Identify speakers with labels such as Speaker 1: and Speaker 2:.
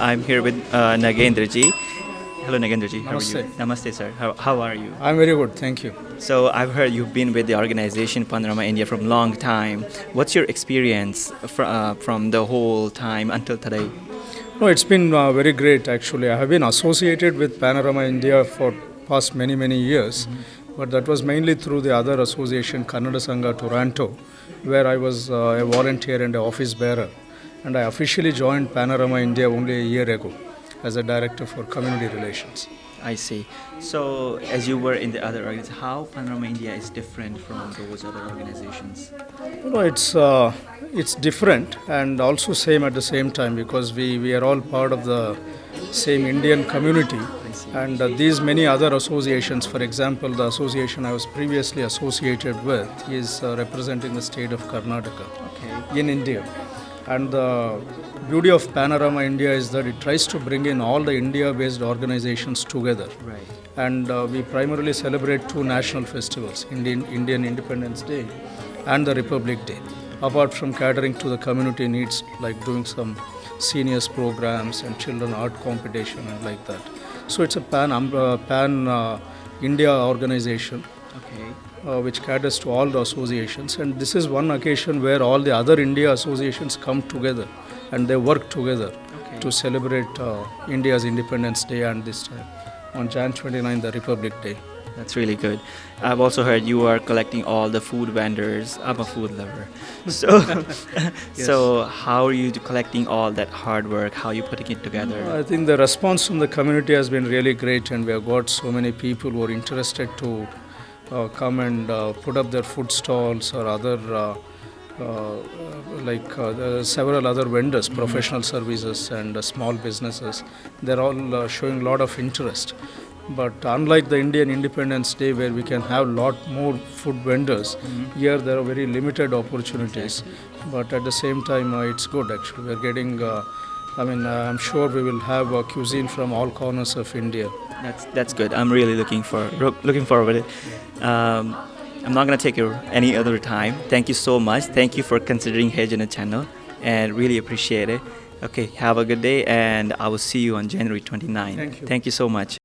Speaker 1: I'm here with uh, Nagendraji. Hello, Nagendraji. How are you?
Speaker 2: Namaste.
Speaker 1: Namaste, sir. How, how are you?
Speaker 2: I'm very good, thank you.
Speaker 1: So I've heard you've been with the organization Panorama India from a long time. What's your experience fr- uh, from the whole time until today?
Speaker 2: No, it's been uh, very great actually. I have been associated with Panorama India for past many many years, but that was mainly through the other association Kannada Sangha Toronto, where I was uh, a volunteer and an office bearer, and I officially joined Panorama India only a year ago as a director for community relations.
Speaker 1: I see. So as you were in the other organizations, how Panorama India is different from those other organizations?
Speaker 2: You know, it's uh, it's different and also same at the same time because we, we are all part of the same Indian community. And uh, these many other associations, for example, the association I was previously associated with is uh, representing the state of Karnataka
Speaker 1: Okay.
Speaker 2: in India. And the beauty of Panorama India is that it tries to bring in all the India based organizations together
Speaker 1: Right.
Speaker 2: and uh, we primarily celebrate two national festivals Indian, Indian Independence Day and the Republic Day. Apart from catering to the community needs, like doing some seniors programs and children art competition and like that. So it's a pan, um, uh, pan uh, India organization
Speaker 1: Okay.
Speaker 2: uh, which caters to all the associations. And this is one occasion where all the other India associations come together and they work together
Speaker 1: Okay.
Speaker 2: to celebrate uh, India's Independence Day and this time on Jan 29, the Republic Day.
Speaker 1: That's really good. I've also heard you are collecting all the food vendors. I'm a food lover. So, so how are you collecting all that hard work? How are you putting it together?
Speaker 2: I think the response from the community has been really great, and we have got so many people who are interested to come and uh, put up their food stalls or other. Uh, uh, like uh, several other vendors, professional services, and uh, small businesses, they're all uh, showing a lot of interest. But unlike the Indian Independence Day, where we can have a lot more food vendors, here there are very limited opportunities. But at the same time, uh, it's good actually. We're getting, uh, I mean, uh, I'm sure we will have uh, cuisine from all corners of India.
Speaker 1: That's that's good. I'm really looking for looking forward to it. Um, I'm not gonna take your any other time. Thank you so much. Thank you for considering Hejana channel and really appreciate it. Okay, have a good day and I will see you on January 29.
Speaker 2: Thank you.
Speaker 1: Thank you so much.